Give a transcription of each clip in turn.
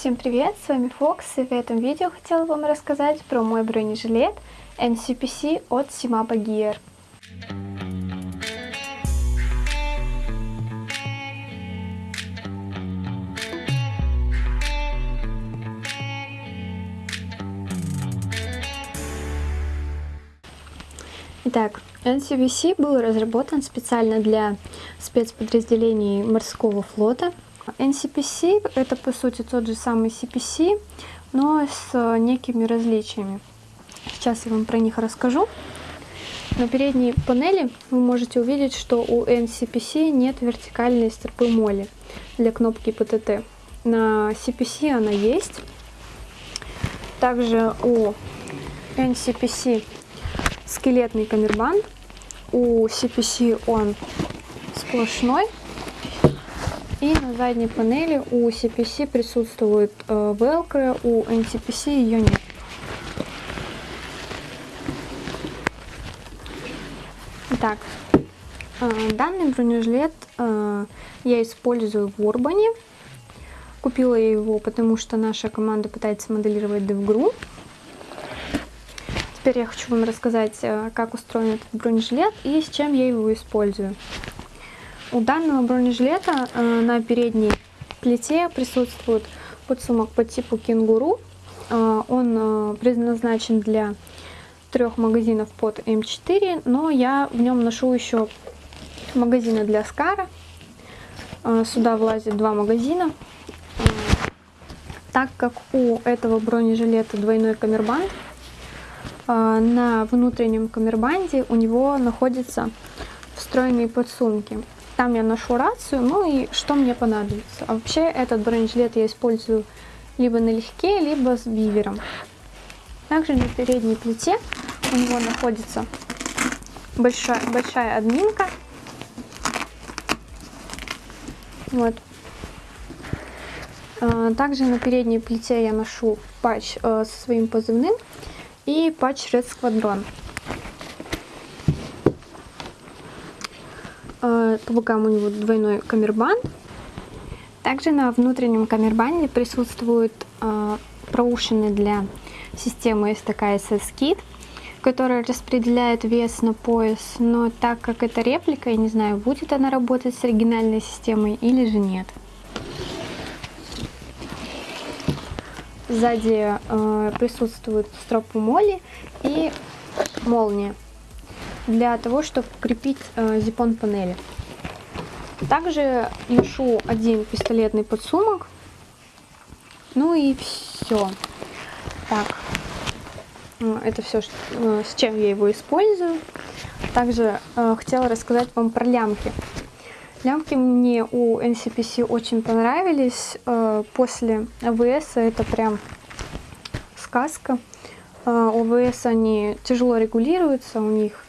Всем привет, с вами Фокс, и в этом видео хотела вам рассказать про мой бронежилет NCPC от Simapa Gear. Итак, NCPC был разработан специально для спецподразделений морского флота NCPC это по сути тот же самый CPC, но с некими различиями. Сейчас я вам про них расскажу. На передней панели вы можете увидеть, что у NCPC нет вертикальной стропы моли для кнопки PTT. На CPC она есть. Также у NCPC скелетный камербанд. У CPC он сплошной. И на задней панели у CPC присутствует э, Velcro, у NCPC ее нет. Итак, э, данный бронежилет э, я использую в Урбане. Купила я его, потому что наша команда пытается моделировать DevGru. Теперь я хочу вам рассказать, э, как устроен этот бронежилет и с чем я его использую. У данного бронежилета э, на передней плите присутствует подсумок по типу кенгуру. Э, он э, предназначен для трех магазинов под М4, но я в нем ношу еще магазины для Скара. Сюда влазит два магазина. Так как у этого бронежилета двойной камербанд, на внутреннем камербанде у него находятся встроенные подсумки. Там я ношу рацию, ну и что мне понадобится. А вообще этот бронежилет я использую либо налегке, либо с бивером. Также на передней плите у него находится большая, большая админка. Вот. А, также на передней плите я ношу патч э, со своим позывным и патч Red Squadron. Э, по бокам у него двойной камербанд. Также на внутреннем камербанде присутствуют э, проушины для системы STK Kit, которая распределяет вес на пояс, но так как это реплика, я не знаю, будет она работать с оригинальной системой или же нет. Сзади э, присутствует стропу моли и молния для того, чтобы крепить э, зипон панели. Также ношу один пистолетный подсумок. Ну и все. Так, э, это все, э, с чем я его использую. Также э, хотела рассказать вам про лямки. Лямки мне у NCPC очень понравились. Э, после АВС это прям сказка. Э, у АВС они тяжело регулируются, у них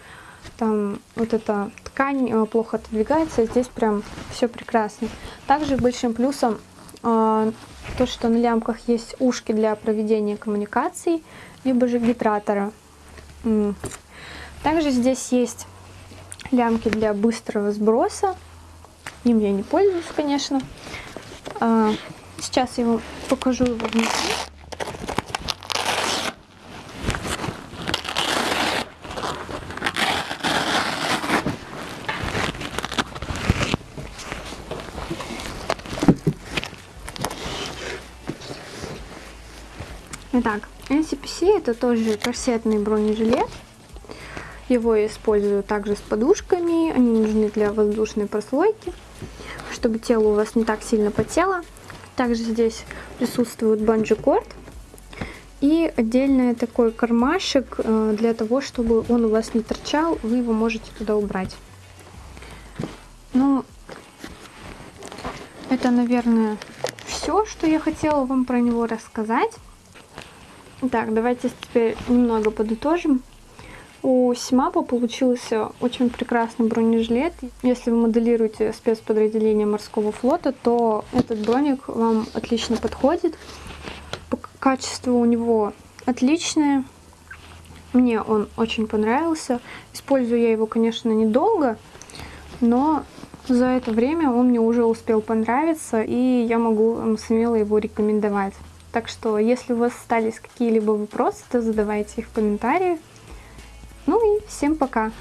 там вот эта ткань э, плохо отодвигается, здесь прям все прекрасно. Также большим плюсом э, то, что на лямках есть ушки для проведения коммуникаций, либо же гидратора. Также здесь есть лямки для быстрого сброса. Им я не пользуюсь, конечно. А, сейчас я вам покажу его внутри. Итак, NCPC это тоже корсетный бронежилет. Его я использую также с подушками. Они нужны для воздушной прослойки, чтобы тело у вас не так сильно потело. Также здесь присутствует банджи-корд. И отдельный такой кармашек э, для того, чтобы он у вас не торчал, вы его можете туда убрать. Ну, это, наверное, все, что я хотела вам про него рассказать. Так, давайте теперь немного подытожим. У Симапа получился очень прекрасный бронежилет. Если вы моделируете спецподразделение морского флота, то этот броник вам отлично подходит. Качество у него отличное. Мне он очень понравился. Использую я его, конечно, недолго, но за это время он мне уже успел понравиться, и я могу вам смело его рекомендовать. Так что, если у вас остались какие-либо вопросы, то задавайте их в комментариях. Ну и всем пока!